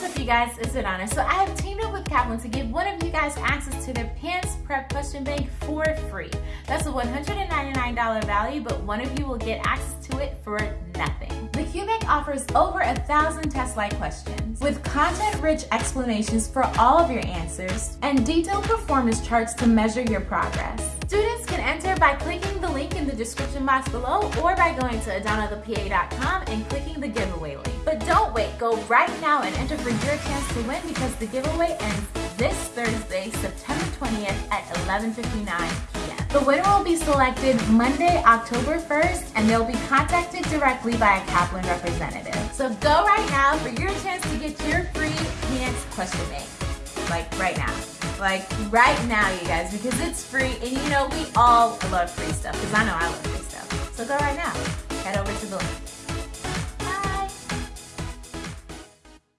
What's up you guys, it's Adana. So I have teamed up with Kaplan to give one of you guys access to their PANCE Prep Question Bank for free. That's a $199 value, but one of you will get access to it for nothing. The QBank offers over a thousand test-like questions with content-rich explanations for all of your answers and detailed performance charts to measure your progress. Students can enter by clicking the link in the description box below or by going to adanathepa.com and clicking the giveaway link. Go right now and enter for your chance to win because the giveaway ends this Thursday, September 20th at 11.59 p.m. The winner will be selected Monday, October 1st, and they'll be contacted directly by a Kaplan representative. So go right now for your chance to get your free PANCE question bank. Like right now. Like right now, you guys, because it's free, and you know we all love free stuff, because I know I love free stuff. So go right now. Head over to the link.